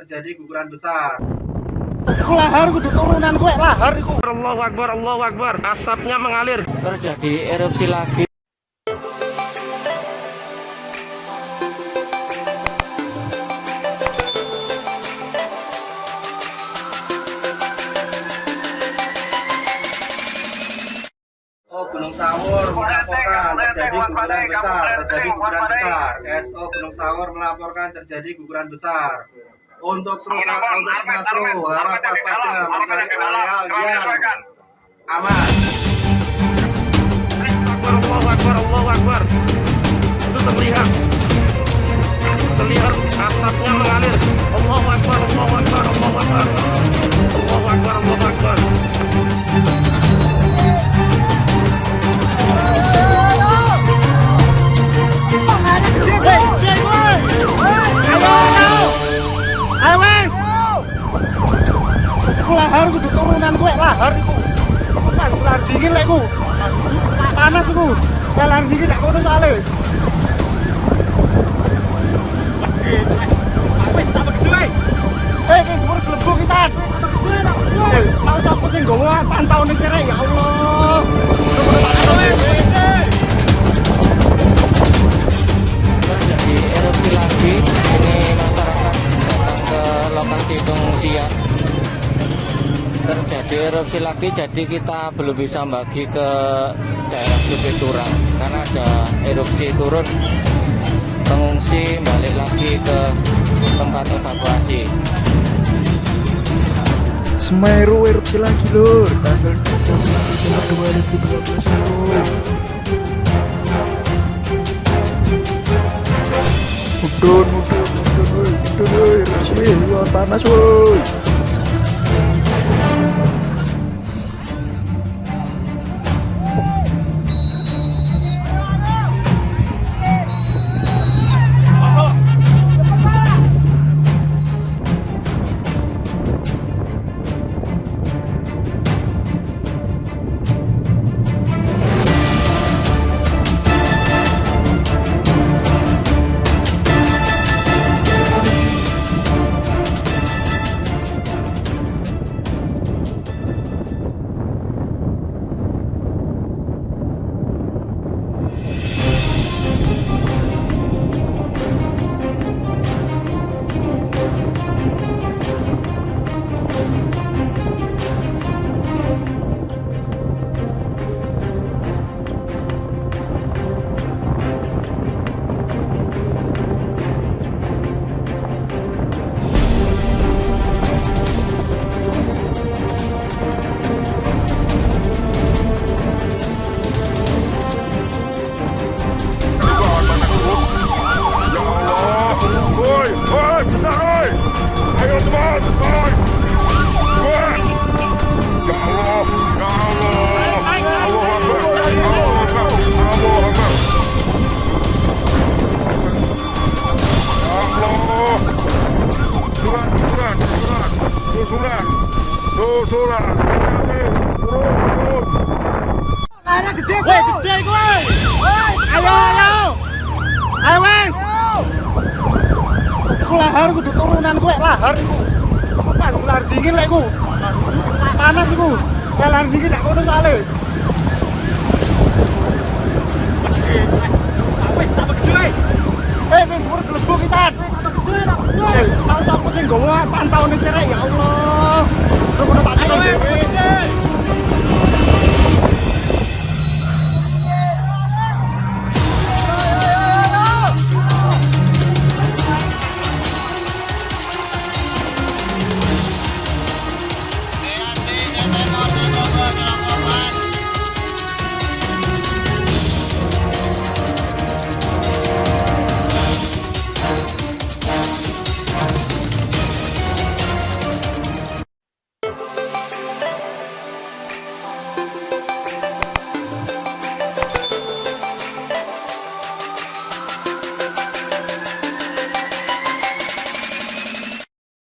terjadi guguran besar. Aku lahar kudu turunan gue lahar iku. Allahu Akbar, Allahu Akbar. Asapnya mengalir. terjadi erupsi lagi Oh, Gunung Sawur melaporkan terjadi guguran besar, terjadi guguran besar. SO Gunung Sawur melaporkan terjadi guguran besar. Untuk seluruh untuk Sumatera, harap waspada mencari areal yang aman. Allahu Akbar, Allahu Akbar. Itu terlihat. Terlihat asapnya mengalir. Aku lahar kudu turunan gue lahar iku. Kan lahar dingin lek ku. Panas iku. Lahar dingin gak kono gue. Eh, ya terjadi erupsi lagi ini masyarakat datang ke lokasi pengungsian terjadi erupsi lagi jadi kita belum bisa bagi ke daerah Bukit Turang. Karena ada erupsi turun pengungsi balik lagi ke tempat evakuasi. Semeru erupsi lagi lur. Tanggal 20 Desember 2012 lur Mudun, mudun, mudun, mudun, erupsi, luar panas. Woi, Aku lahar kudu turunan gue lahar iku. Kan lahar dingin lek ku. Panas iku. Lahar dingin gak kono soalé. Eh, ini gue gelembung kisan. Eh, mau sapa sing nggawa pantaune sirek